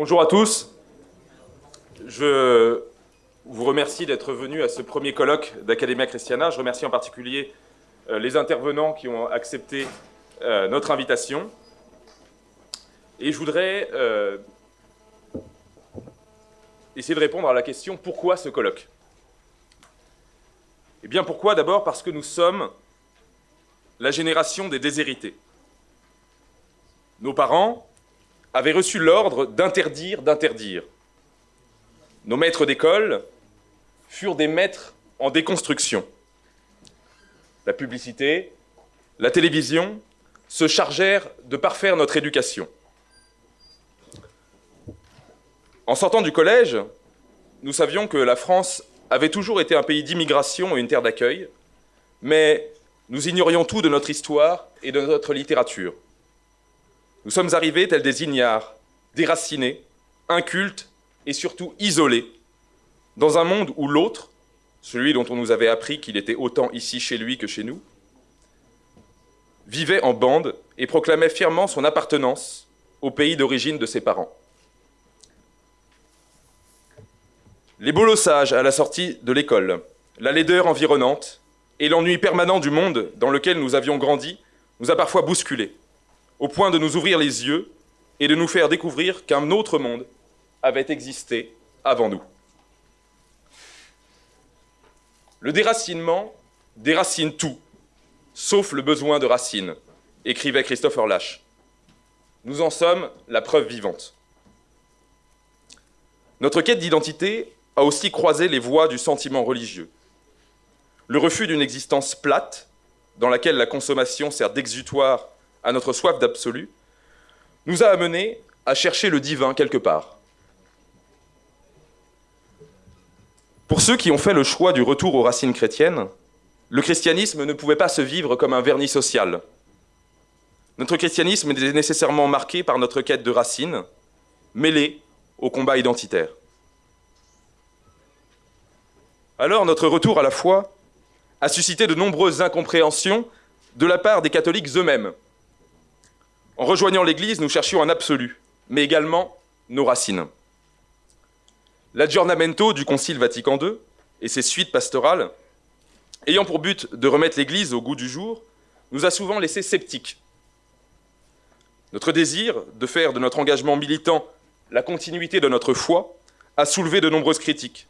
Bonjour à tous. Je vous remercie d'être venus à ce premier colloque d'Academia Christiana. Je remercie en particulier euh, les intervenants qui ont accepté euh, notre invitation. Et je voudrais euh, essayer de répondre à la question pourquoi ce colloque? Eh bien pourquoi? D'abord parce que nous sommes la génération des déshérités. Nos parents avaient reçu l'ordre d'interdire d'interdire. Nos maîtres d'école furent des maîtres en déconstruction. La publicité, la télévision se chargèrent de parfaire notre éducation. En sortant du collège, nous savions que la France avait toujours été un pays d'immigration et une terre d'accueil, mais nous ignorions tout de notre histoire et de notre littérature. Nous sommes arrivés tels des ignares, déracinés, incultes et surtout isolés, dans un monde où l'autre, celui dont on nous avait appris qu'il était autant ici chez lui que chez nous, vivait en bande et proclamait fièrement son appartenance au pays d'origine de ses parents. Les bolossages à la sortie de l'école, la laideur environnante et l'ennui permanent du monde dans lequel nous avions grandi nous a parfois bousculés, au point de nous ouvrir les yeux et de nous faire découvrir qu'un autre monde avait existé avant nous. Le déracinement déracine tout, sauf le besoin de racines, écrivait Christopher Lash. Nous en sommes la preuve vivante. Notre quête d'identité a aussi croisé les voies du sentiment religieux. Le refus d'une existence plate, dans laquelle la consommation sert d'exutoire à notre soif d'absolu, nous a amenés à chercher le divin quelque part. Pour ceux qui ont fait le choix du retour aux racines chrétiennes, le christianisme ne pouvait pas se vivre comme un vernis social. Notre christianisme est nécessairement marqué par notre quête de racines, mêlée au combat identitaire. Alors notre retour à la foi a suscité de nombreuses incompréhensions de la part des catholiques eux-mêmes. En rejoignant l'Église, nous cherchions un absolu, mais également nos racines. L'aggiornamento du Concile Vatican II et ses suites pastorales, ayant pour but de remettre l'Église au goût du jour, nous a souvent laissés sceptiques. Notre désir de faire de notre engagement militant la continuité de notre foi a soulevé de nombreuses critiques.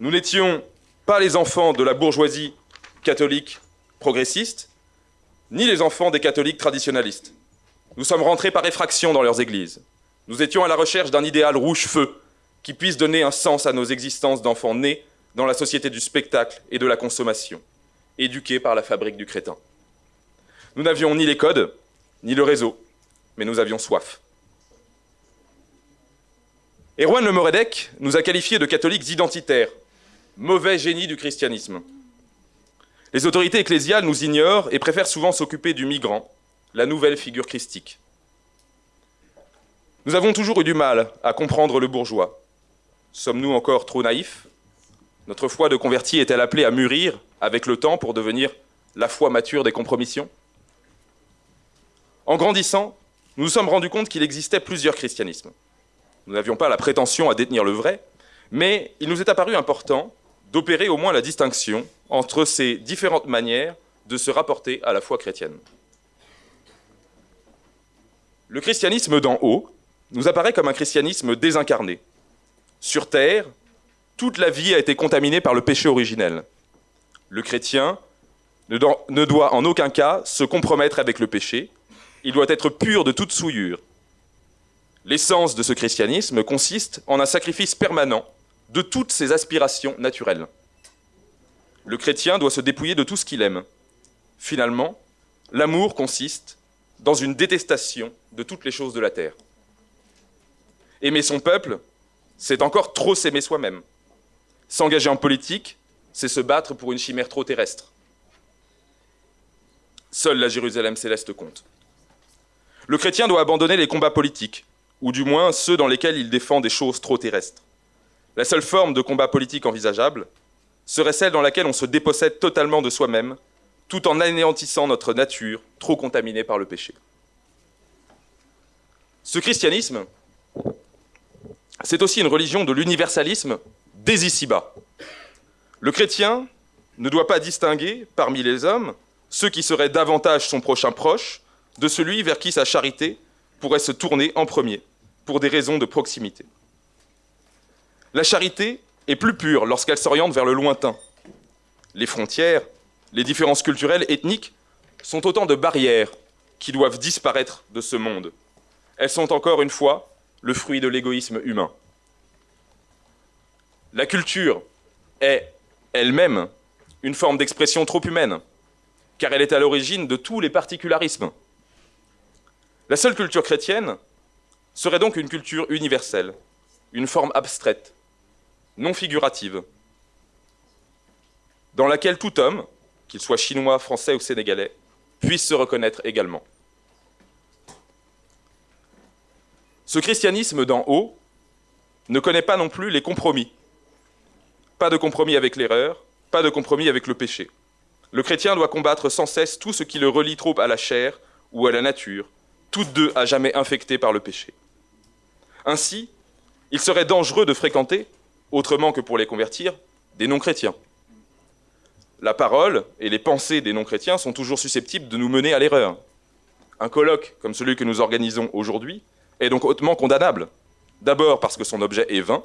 Nous n'étions pas les enfants de la bourgeoisie catholique progressiste, ni les enfants des catholiques traditionnalistes. Nous sommes rentrés par effraction dans leurs églises. Nous étions à la recherche d'un idéal rouge-feu qui puisse donner un sens à nos existences d'enfants nés dans la société du spectacle et de la consommation, éduqués par la fabrique du crétin. Nous n'avions ni les codes, ni le réseau, mais nous avions soif. Erwan Le Moredec nous a qualifiés de catholiques identitaires, mauvais génie du christianisme. Les autorités ecclésiales nous ignorent et préfèrent souvent s'occuper du migrant, la nouvelle figure christique. Nous avons toujours eu du mal à comprendre le bourgeois. Sommes-nous encore trop naïfs? Notre foi de converti est-elle appelée à mûrir avec le temps pour devenir la foi mature des compromissions? En grandissant, nous nous sommes rendus compte qu'il existait plusieurs christianismes. Nous n'avions pas la prétention à détenir le vrai, mais il nous est apparu important d'opérer au moins la distinction entre ces différentes manières de se rapporter à la foi chrétienne. Le christianisme d'en haut nous apparaît comme un christianisme désincarné. Sur terre, toute la vie a été contaminée par le péché originel. Le chrétien ne doit en aucun cas se compromettre avec le péché, il doit être pur de toute souillure. L'essence de ce christianisme consiste en un sacrifice permanent de toutes ses aspirations naturelles. Le chrétien doit se dépouiller de tout ce qu'il aime. Finalement, l'amour consiste dans une détestation de toutes les choses de la terre. Aimer son peuple, c'est encore trop s'aimer soi-même. S'engager en politique, c'est se battre pour une chimère trop terrestre. Seule la Jérusalem céleste compte. Le chrétien doit abandonner les combats politiques, ou du moins ceux dans lesquels il défend des choses trop terrestres. La seule forme de combat politique envisageable serait celle dans laquelle on se dépossède totalement de soi-même, tout en anéantissant notre nature trop contaminée par le péché. Ce christianisme c'est aussi une religion de l'universalisme des ici-bas. Le chrétien ne doit pas distinguer parmi les hommes ceux qui seraient davantage son prochain proche de celui vers qui sa charité pourrait se tourner en premier, pour des raisons de proximité. La charité est plus pure lorsqu'elle s'oriente vers le lointain. Les frontières, les différences culturelles, ethniques sont autant de barrières qui doivent disparaître de ce monde. Elles sont encore une fois le fruit de l'égoïsme humain. La culture est elle-même une forme d'expression trop humaine, car elle est à l'origine de tous les particularismes. La seule culture chrétienne serait donc une culture universelle, une forme abstraite, non figurative, dans laquelle tout homme, qu'il soit chinois, français ou sénégalais, puisse se reconnaître également. Ce christianisme d'en haut ne connaît pas non plus les compromis. Pas de compromis avec l'erreur, pas de compromis avec le péché. Le chrétien doit combattre sans cesse tout ce qui le relie trop à la chair ou à la nature, toutes deux à jamais infectées par le péché. Ainsi, il serait dangereux de fréquenter, autrement que pour les convertir, des non-chrétiens. La parole et les pensées des non-chrétiens sont toujours susceptibles de nous mener à l'erreur. Un colloque comme celui que nous organisons aujourd'hui est donc hautement condamnable. D'abord parce que son objet est vain.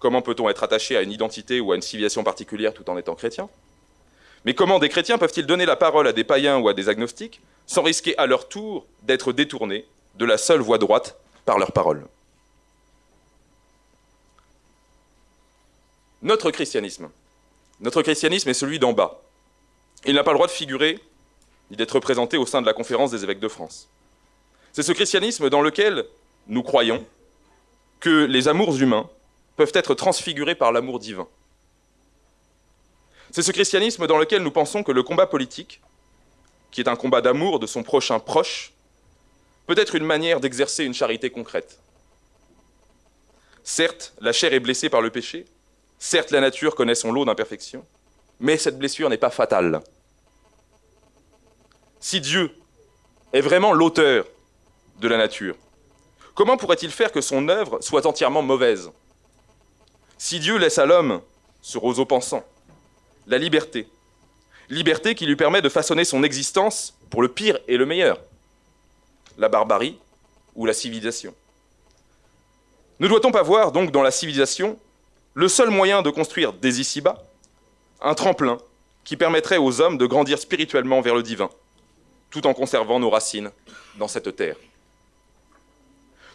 Comment peut-on être attaché à une identité ou à une civilisation particulière tout en étant chrétien? Mais comment des chrétiens peuvent-ils donner la parole à des païens ou à des agnostiques sans risquer à leur tour d'être détournés de la seule voie droite par leur parole? Notre christianisme notre christianisme est celui d'en bas. Il n'a pas le droit de figurer ni d'être représenté au sein de la conférence des évêques de France. C'est ce christianisme dans lequel nous croyons que les amours humains peuvent être transfigurés par l'amour divin. C'est ce christianisme dans lequel nous pensons que le combat politique, qui est un combat d'amour de son prochain proche, peut être une manière d'exercer une charité concrète. Certes, la chair est blessée par le péché, Certes, la nature connaît son lot d'imperfections, mais cette blessure n'est pas fatale. Si Dieu est vraiment l'auteur de la nature, comment pourrait-il faire que son œuvre soit entièrement mauvaise? Si Dieu laisse à l'homme, ce roseau pensant, la liberté, liberté qui lui permet de façonner son existence pour le pire et le meilleur, la barbarie ou la civilisation? Ne doit-on pas voir donc dans la civilisation le seul moyen de construire des ici-bas, un tremplin qui permettrait aux hommes de grandir spirituellement vers le divin, tout en conservant nos racines dans cette terre.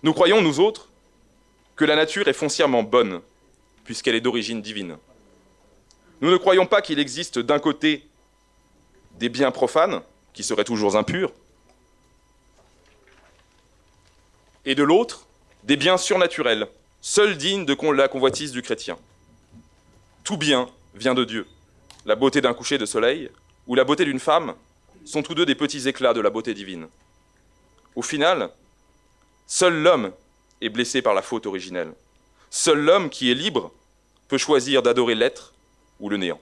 Nous croyons, nous autres, que la nature est foncièrement bonne, puisqu'elle est d'origine divine. Nous ne croyons pas qu'il existe d'un côté des biens profanes, qui seraient toujours impurs, et de l'autre, des biens surnaturels, seul digne de la convoitise du chrétien. Tout bien vient de Dieu. La beauté d'un coucher de soleil ou la beauté d'une femme sont tous deux des petits éclats de la beauté divine. Au final, seul l'homme est blessé par la faute originelle. Seul l'homme qui est libre peut choisir d'adorer l'être ou le néant.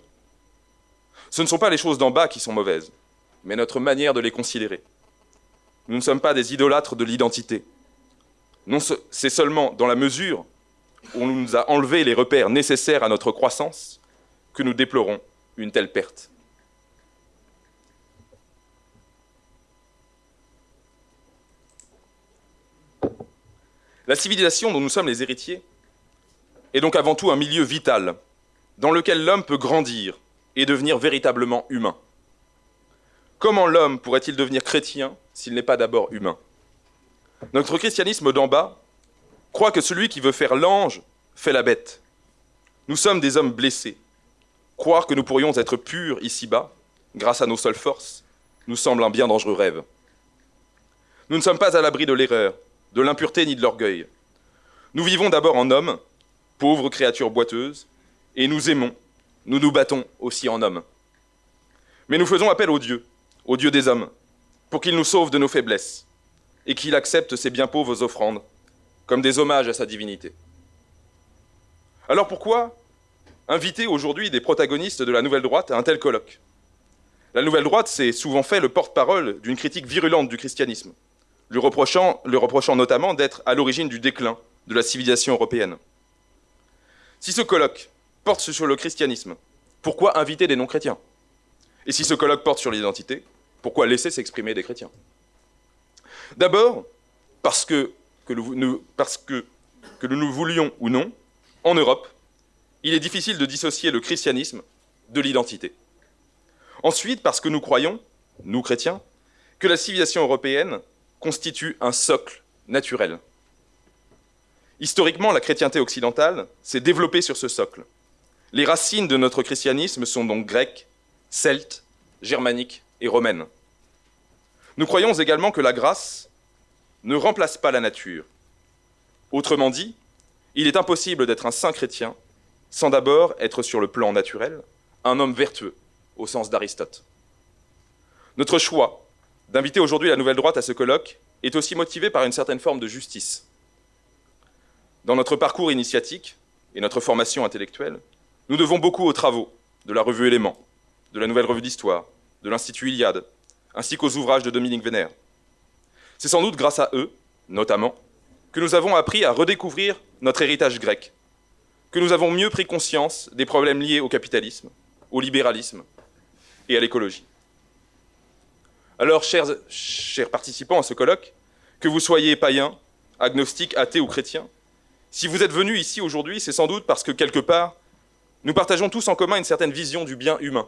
Ce ne sont pas les choses d'en bas qui sont mauvaises, mais notre manière de les considérer. Nous ne sommes pas des idolâtres de l'identité, c'est seulement dans la mesure où on nous a enlevé les repères nécessaires à notre croissance que nous déplorons une telle perte. La civilisation dont nous sommes les héritiers est donc avant tout un milieu vital dans lequel l'homme peut grandir et devenir véritablement humain. Comment l'homme pourrait-il devenir chrétien s'il n'est pas d'abord humain? Notre christianisme d'en bas croit que celui qui veut faire l'ange fait la bête. Nous sommes des hommes blessés. Croire que nous pourrions être purs ici-bas, grâce à nos seules forces, nous semble un bien dangereux rêve. Nous ne sommes pas à l'abri de l'erreur, de l'impureté ni de l'orgueil. Nous vivons d'abord en hommes, pauvres créatures boiteuses, et nous aimons, nous nous battons aussi en hommes. Mais nous faisons appel au Dieu, au Dieu des hommes, pour qu'il nous sauve de nos faiblesses, et qu'il accepte ses bien pauvres offrandes comme des hommages à sa divinité. Alors pourquoi inviter aujourd'hui des protagonistes de la Nouvelle Droite à un tel colloque? La Nouvelle Droite s'est souvent fait le porte-parole d'une critique virulente du christianisme, lui reprochant, lui reprochant notamment d'être à l'origine du déclin de la civilisation européenne. Si ce colloque porte sur le christianisme, pourquoi inviter des non-chrétiens? Et si ce colloque porte sur l'identité, pourquoi laisser s'exprimer des chrétiens? D'abord, parce que, nous, nous voulions ou non, en Europe, il est difficile de dissocier le christianisme de l'identité. Ensuite, parce que nous croyons, nous chrétiens, que la civilisation européenne constitue un socle naturel. Historiquement, la chrétienté occidentale s'est développée sur ce socle. Les racines de notre christianisme sont donc grecques, celtes, germaniques et romaines. Nous croyons également que la grâce ne remplace pas la nature. Autrement dit, il est impossible d'être un saint chrétien sans d'abord être sur le plan naturel un homme vertueux, au sens d'Aristote. Notre choix d'inviter aujourd'hui la nouvelle droite à ce colloque est aussi motivé par une certaine forme de justice. Dans notre parcours initiatique et notre formation intellectuelle, nous devons beaucoup aux travaux de la revue Éléments, de la Nouvelle Revue d'Histoire, de l'Institut Iliade, ainsi qu'aux ouvrages de Dominique Vénère. C'est sans doute grâce à eux, notamment, que nous avons appris à redécouvrir notre héritage grec, que nous avons mieux pris conscience des problèmes liés au capitalisme, au libéralisme et à l'écologie. Alors, chers, participants à ce colloque, que vous soyez païens, agnostiques, athées ou chrétiens, si vous êtes venus ici aujourd'hui, c'est sans doute parce que quelque part, nous partageons tous en commun une certaine vision du bien humain,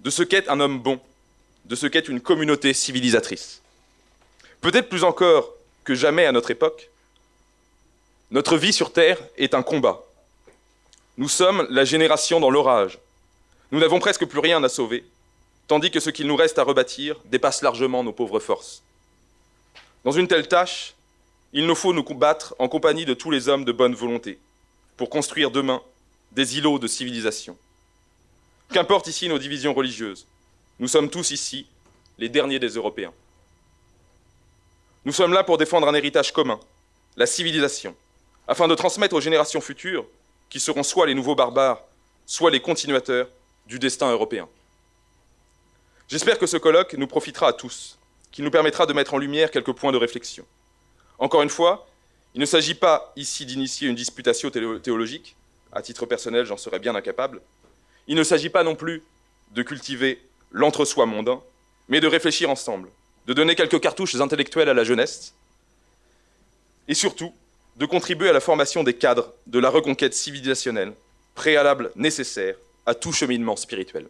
de ce qu'est un homme bon, de ce qu'est une communauté civilisatrice. Peut-être plus encore que jamais à notre époque, notre vie sur Terre est un combat. Nous sommes la génération dans l'orage. Nous n'avons presque plus rien à sauver, tandis que ce qu'il nous reste à rebâtir dépasse largement nos pauvres forces. Dans une telle tâche, il nous faut nous combattre en compagnie de tous les hommes de bonne volonté, pour construire demain des îlots de civilisation. Qu'importe ici nos divisions religieuses, nous sommes tous ici les derniers des Européens. Nous sommes là pour défendre un héritage commun, la civilisation, afin de transmettre aux générations futures, qui seront soit les nouveaux barbares, soit les continuateurs du destin européen. J'espère que ce colloque nous profitera à tous, qu'il nous permettra de mettre en lumière quelques points de réflexion. Encore une fois, il ne s'agit pas ici d'initier une disputation théologique, à titre personnel j'en serais bien incapable, il ne s'agit pas non plus de cultiver l'entre-soi mondain, mais de réfléchir ensemble, de donner quelques cartouches intellectuelles à la jeunesse, et surtout de contribuer à la formation des cadres de la reconquête civilisationnelle, préalable nécessaire à tout cheminement spirituel.